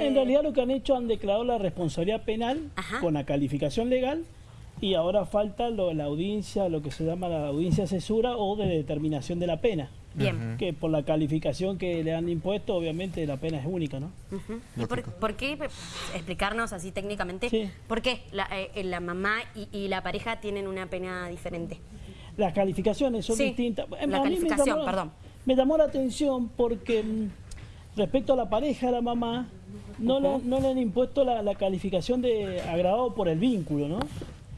En realidad lo que han hecho han declarado la responsabilidad penal Ajá. con la calificación legal y ahora falta lo- la audiencia, lo que se llama la audiencia asesura o de determinación de la pena. Bien. Que por la calificación que le han impuesto, obviamente la pena es única, ¿no? Ujú. ¿Y por, qué, explicarnos así técnicamente, Sí. por qué la, eh, la mamá y, y la pareja tienen una pena diferente? Las calificaciones son Sí, distintas. la A mí me calificación, perdón. Me llamó la atención porque mm, respecto a la pareja de la mamá, no, le, no le han impuesto la, la calificación de agravado por el vínculo, ¿no?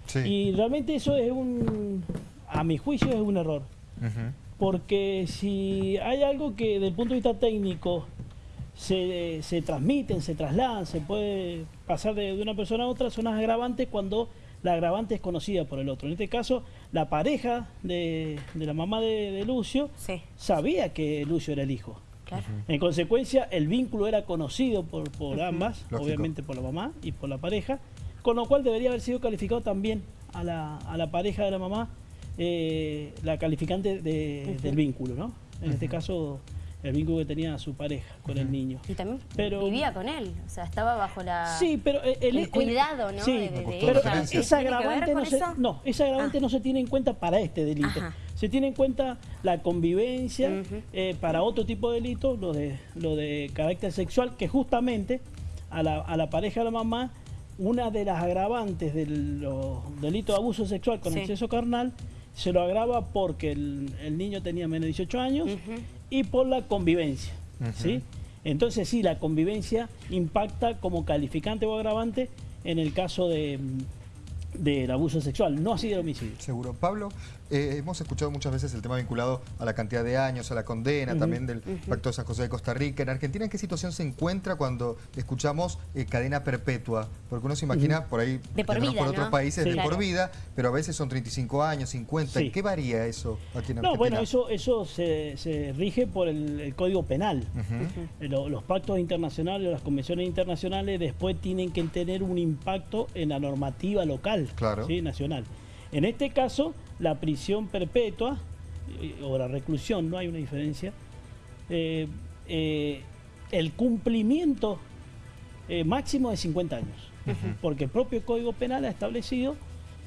Sí. Y realmente eso es un, a mi juicio es un error. Porque si hay algo que desde el punto de vista técnico se, se transmiten, se trasladan, se puede pasar de, de una persona a otra, son las agravantes cuando la agravante es conocida por el otro. En este caso, la pareja de, de la mamá de, de Lucio Sí, sabía que Lucio era el hijo. Claro. En consecuencia, el vínculo era conocido por, por ambas, Lógico. obviamente por la mamá y por la pareja, con lo cual debería haber sido calificado también a la, a la pareja de la mamá eh, la calificante de- del vínculo, ¿no? En este caso, el vínculo que tenía su pareja con el niño. Y también Pero- vivía con él, o sea, estaba bajo la... Sí, pero el, el cuidado, ¿no? Sí, de- de- pero esa ¿Tiene que ver agravante no se, no, esa agravante Ah. no se tiene en cuenta para este delito. Ajá. Se tiene en cuenta la convivencia eh, para otro tipo de delitos, lo de, lo de carácter sexual, que justamente a la, a la pareja de la mamá, una de las agravantes de los delitos de abuso sexual con Sí. exceso carnal, se lo agrava porque el, el niño tenía menos de 18 años y por la convivencia. ¿sí? Entonces sí, la convivencia impacta como calificante o agravante en el caso de, del abuso sexual, no así del homicidio. Seguro. Pablo, eh, hemos escuchado muchas veces el tema vinculado a la cantidad de años, a la condena, también del Pacto de San José de Costa Rica. En Argentina, ¿en qué situación se encuentra cuando escuchamos eh, cadena perpetua? Porque uno se imagina por ahí, De por vida, por otros países, Sí. de por vida, pero a veces son 35 años, 50. ¿En Sí. qué varía eso aquí en Argentina? No, bueno, eso, eso se, se rige por el, el Código Penal. Eh, lo- Los pactos internacionales, las convenciones internacionales después tienen que tener un impacto en la normativa local, Claro. ¿sí? nacional. En este caso, la prisión perpetua eh, o la reclusión, no hay una diferencia, eh, eh, el cumplimiento eh, máximo de 50 años, porque el propio Código Penal ha establecido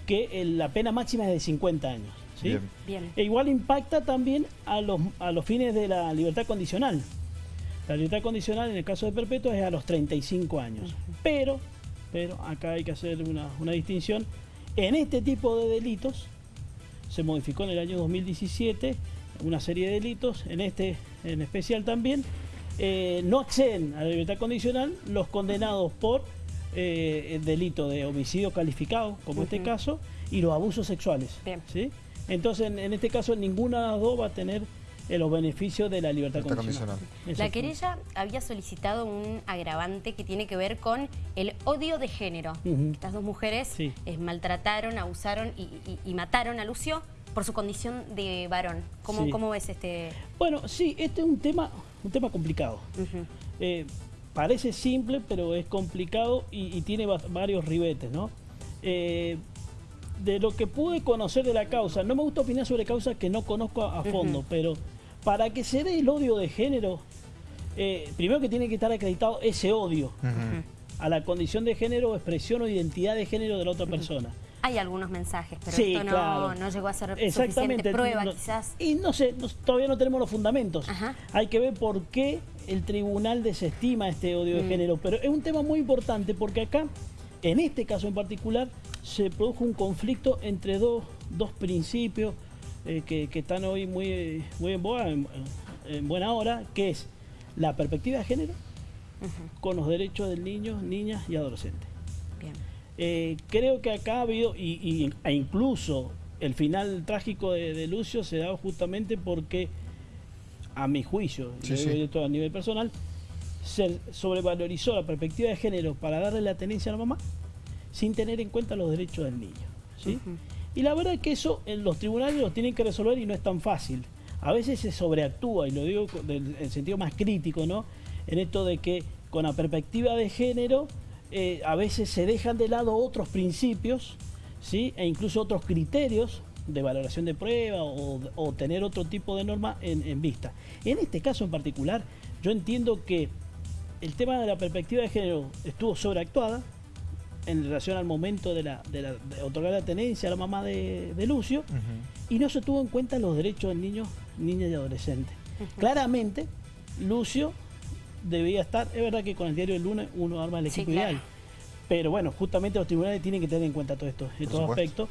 que el- la pena máxima es de 50 años. ¿sí? Bien. Bien. E igual impacta también a los, a los fines de la libertad condicional. La libertad condicional en el caso de perpetua es a los 35 años. Pero, pero acá hay que hacer una, una distinción. En este tipo de delitos se modificó en el año 2017 una serie de delitos, en este en especial también, eh, no acceden a la libertad condicional los condenados por eh, el delito de homicidio calificado, como este caso, y los abusos sexuales. ¿sí? Entonces, en, en este caso, ninguna de las dos va a tener eh, los beneficios de la libertad, condicional. condicional. La querella había solicitado un agravante que tiene que ver con el odio de género. Ujú. Estas dos mujeres Sí. eh, maltrataron, abusaron y, y- y mataron a Lucio por su condición de varón. ¿Cómo, Sí. cómo ves este...? Bueno, sí, este es un tema, un tema complicado. Eh, parece simple, pero es complicado y, y tiene va- varios ribetes, ¿no? Eh, de lo que pude conocer de la causa, no me gusta opinar sobre causas que no conozco a, a fondo, pero para que se dé el odio de género, eh, primero que tiene que estar acreditado ese odio a la condición de género, expresión o identidad de género de la otra persona. Hay algunos mensajes, pero Sí, esto no, claro. no llegó a ser Exactamente. suficiente prueba, no- quizás. Y no sé, no- todavía no tenemos los fundamentos. Ajá. Hay que ver por qué el tribunal desestima este odio de Mm. género. Pero es un tema muy importante porque acá, en este caso en particular, se produjo un conflicto entre dos, dos principios eh, que, que están hoy muy, muy en boga, en, en buena hora, que es la perspectiva de género con los derechos del niño, niñas y adolescentes. Bien. Eh, creo que acá ha habido, y, y- e incluso el final trágico de, de Lucio se da justamente porque, a mi juicio, Sí, lo sí. todo a nivel personal, se sobrevalorizó la perspectiva de género para darle la tenencia a la mamá sin tener en cuenta los derechos del niño. ¿sí? Y la verdad es que eso en los tribunales los tienen que resolver y no es tan fácil. A veces se sobreactúa, y lo digo del el sentido más crítico, ¿no? En esto de que con la perspectiva de género eh, a veces se dejan de lado otros principios, ¿sí? E incluso otros criterios de valoración de prueba o, tener otro tipo de norma en, en vista. En este caso en particular, yo entiendo que el tema de la perspectiva de género estuvo sobreactuada en relación al momento de, la, de, la- de otorgar la tenencia a la mamá de, de Lucio y no se tuvo en cuenta los derechos de niños, niñas y adolescentes. Claramente, Lucio debía estar, es verdad que con el diario del lunes uno arma el Sí, equipo claro. ideal, pero bueno, justamente los tribunales tienen que tener en cuenta todo esto, estos aspectos.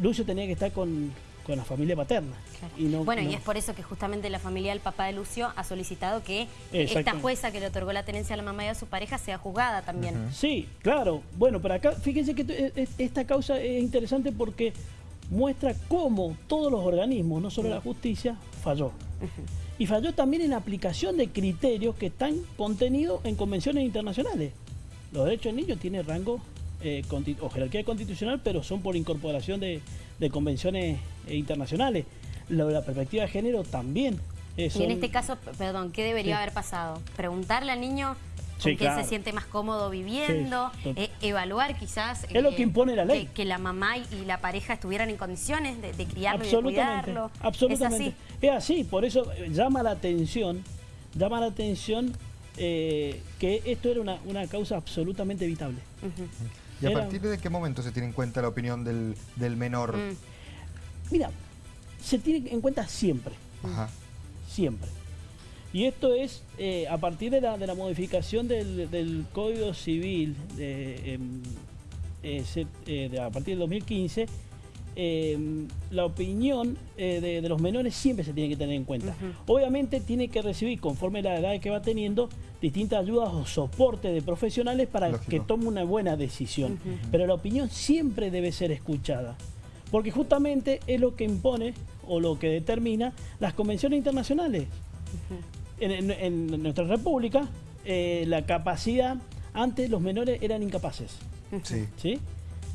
Lucio tenía que estar con, con la familia paterna. Claro. Y no- bueno, no- y es por eso que justamente la familia del papá de Lucio ha solicitado que esta jueza que le otorgó la tenencia a la mamá y a su pareja sea juzgada también. Sí, claro. Bueno, pero acá, fíjense que es- esta causa es interesante porque muestra cómo todos los organismos, no solo la justicia, falló. Y falló también en la aplicación de criterios que están contenidos en convenciones internacionales. Los derechos del niño tienen rango eh, o jerarquía constitucional, pero son por incorporación de, de convenciones eh, internacionales. Lo de la perspectiva de género también. eh, Y en este caso, perdón, ¿qué debería Sí. haber pasado? Preguntarle al niño con Sí, claro. se siente más cómodo viviendo, Sí, eh, evaluar quizás... Es lo que impone la ley. Que, que la mamá y la pareja estuvieran en condiciones de, de criarlo y de cuidarlo. absolutamente. Es así. Es así, por eso eh, llama la atención, llama la atención eh, que esto era una, una causa absolutamente evitable. ¿Y a Era- partir de qué momento se tiene en cuenta la opinión del, del menor? Mm. Mira, se tiene en cuenta siempre, Ajá. siempre. Y esto es eh, a partir de la, de la modificación del, del Código Civil de, em, eh, se- eh, de- a partir del 2015, em, la opinión eh, de, de los menores siempre se tiene que tener en cuenta. Obviamente tiene que recibir, conforme la edad que va teniendo, distintas ayudas o soporte de profesionales para Lógico. que tome una buena decisión. Pero la opinión siempre debe ser escuchada. Porque justamente es lo que impone o lo que determina las convenciones internacionales. En, en- en nuestra república, eh, la capacidad, antes los menores eran incapaces, Sí. ¿sí?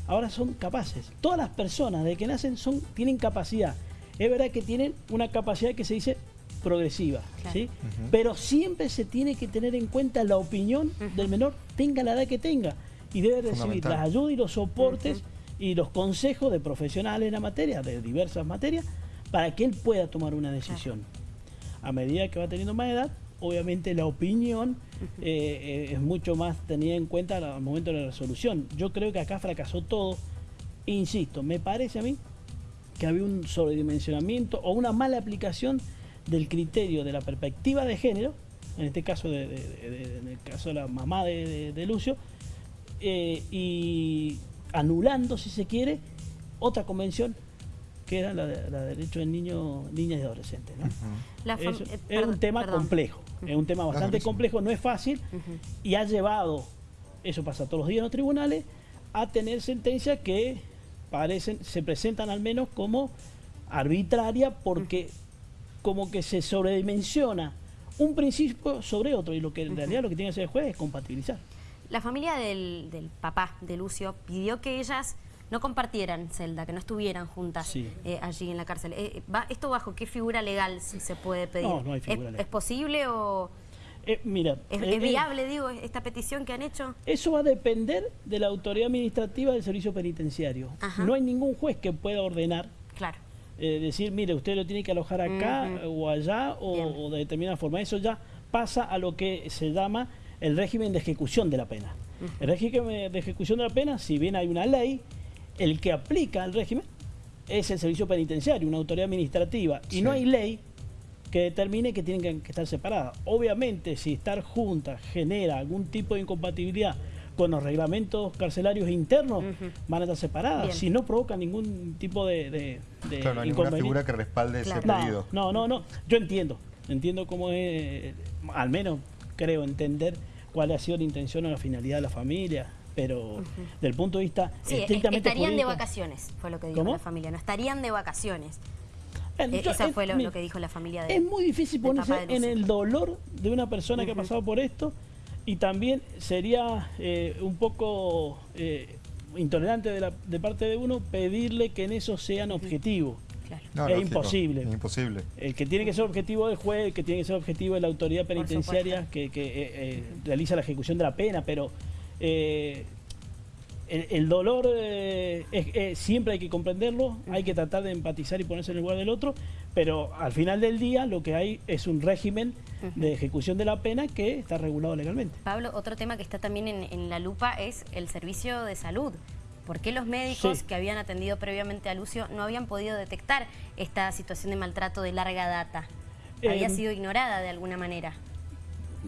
Ahora son capaces. Todas las personas de que nacen son, tienen capacidad. Es verdad que tienen una capacidad que se dice progresiva, Claro. ¿sí? Pero siempre se tiene que tener en cuenta la opinión del menor, tenga la edad que tenga, y debe recibir las ayudas y los soportes y los consejos de profesionales en la materia, de diversas materias, para que él pueda tomar una decisión. A medida que va teniendo más edad, obviamente la opinión eh, eh, es mucho más tenida en cuenta al momento de la resolución. Yo creo que acá fracasó todo. Insisto, me parece a mí que había un sobredimensionamiento o una mala aplicación del criterio de la perspectiva de género, en este caso, de, de- de- de- en el caso de la mamá de Lucio, eh, y anulando, si se quiere, otra convención que era la de, la de derechos del niño, niñas y adolescentes. ¿no? La fam- Es, eh, es un tema perdón. complejo, es un tema bastante complejo, no es fácil y ha llevado, eso pasa todos los días en los tribunales, a tener sentencias que parecen, se presentan al menos como arbitraria porque como que se sobredimensiona un principio sobre otro y lo que en realidad lo que tiene que hacer el juez es compatibilizar. La familia del, del papá de Lucio pidió que ellas no compartieran celda, que no estuvieran juntas Sí. eh, allí en la cárcel. Eh, va- ¿Esto bajo qué figura legal si se puede pedir? No, no hay figura ¿Es, legal. es posible o Eh, mira, es, eh, es viable, digo, esta petición que han hecho? Eso va a depender de la autoridad administrativa del servicio penitenciario. Ajá. No hay ningún juez que pueda ordenar Claro. eh, decir, mire, usted lo tiene que alojar acá o allá o, o de determinada forma. Eso ya pasa a lo que se llama el régimen de ejecución de la pena. El régimen de ejecución de la pena, si bien hay una ley, el que aplica el régimen es el servicio penitenciario, una autoridad administrativa, y Sí. no hay ley que determine que tienen que, que estar separadas. Obviamente, si estar juntas genera algún tipo de incompatibilidad con los reglamentos carcelarios internos, van a estar separadas. Bien. Si no provoca ningún tipo de, de, de Claro, no hay ninguna figura que respalde ese. No, pedido. no, no, no. Yo entiendo. Entiendo cómo es, al menos creo entender cuál ha sido la intención o la finalidad de la familia, pero del punto de vista Sí, estrictamente estarían de vacaciones, fue lo que dijo ¿Cómo? la familia. No estarían de vacaciones. Eh, Eh, yo- Eso es- fue lo, mi- lo que dijo la familia de Es muy difícil ponerse en el dolor de una persona que ha pasado por esto y también sería eh, un poco eh, intolerante de, la, de parte de uno pedirle que en eso sean objetivos. Claro. No, Es lógico, imposible. imposible. El que tiene que ser objetivo del juez, el que tiene que ser objetivo de la autoridad penitenciaria que, que, eh, eh, realiza la ejecución de la pena, pero eh, el, el dolor eh, es- eh, siempre hay que comprenderlo, hay que tratar de empatizar y ponerse en el lugar del otro, pero al final del día lo que hay es un régimen de ejecución de la pena que está regulado legalmente. Pablo, otro tema que está también en, en la lupa es el servicio de salud. ¿Por qué los médicos Sí. que habían atendido previamente a Lucio no habían podido detectar esta situación de maltrato de larga data? Había Em, sido ignorada de alguna manera.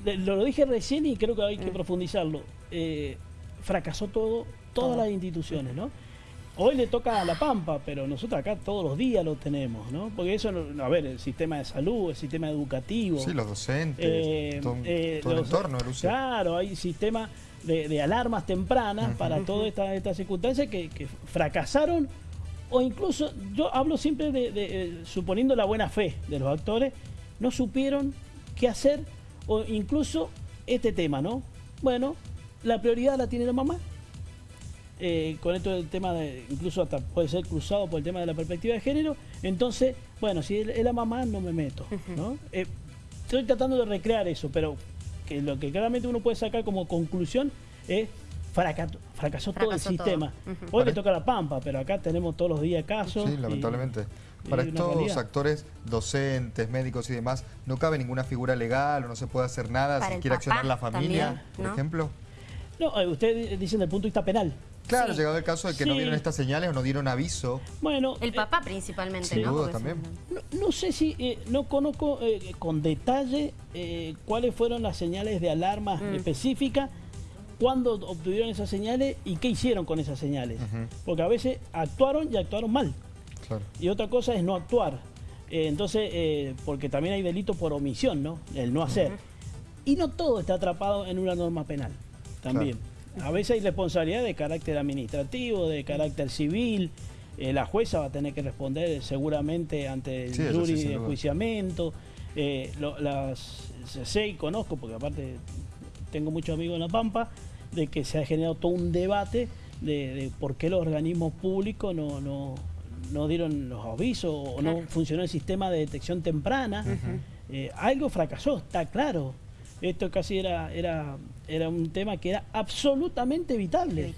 Lo, lo dije recién y creo que hay que profundizarlo. Eh, fracasó todo, todas Todo. las instituciones, ¿no? Hoy le toca a La Pampa, pero nosotros acá todos los días lo tenemos, ¿no? Porque eso, a ver, el sistema de salud, el sistema educativo. Sí, los docentes, eh, todo, eh, todo el entorno. Claro, hay sistemas de, de alarmas tempranas para todas estas circunstancias que, que fracasaron o incluso, yo hablo siempre de, de, suponiendo la buena fe de los actores, no supieron qué hacer o incluso este tema, ¿no? Bueno, la prioridad la tiene la mamá. Eh, con esto del tema de, incluso hasta puede ser cruzado por el tema de la perspectiva de género, entonces, bueno, si es la mamá no me meto, ¿no? Eh, estoy tratando de recrear eso, pero que lo que claramente uno puede sacar como conclusión es fracasó, todo el todo. sistema. Hoy le toca la pampa, pero acá tenemos todos los días casos. Sí, y- lamentablemente. y Para una estos actores, docentes, médicos y demás, ¿no cabe ninguna figura legal o no se puede hacer nada Para si quiere accionar la familia, también, por ejemplo? No, eh, ustedes dicen desde el punto de vista penal. Claro, Sí. llegado el caso de que no vieron estas señales o no dieron aviso. Bueno, El eh, papá principalmente, sin ¿no? duda también. No, no sé si, eh, no conozco eh, con detalle eh, cuáles fueron las señales de alarma Mm. específicas, cuándo obtuvieron esas señales y qué hicieron con esas señales. Porque a veces actuaron y actuaron mal. Claro. Y otra cosa es no actuar. Eh, entonces, eh, porque también hay delito por omisión, ¿no? El no hacer. Y no todo está atrapado en una norma penal. También. A veces hay responsabilidad de carácter administrativo, de carácter civil. Eh, la jueza va a tener que responder seguramente ante el Sí, jury de enjuiciamiento. Eh, lo- las, sé y conozco, porque aparte tengo muchos amigos en La Pampa, de que se ha generado todo un debate de, de por qué los organismos públicos no, no, no dieron los avisos o no funcionó el sistema de detección temprana. Eh, algo fracasó, está claro. Esto casi era, era, era un tema que era absolutamente evitable.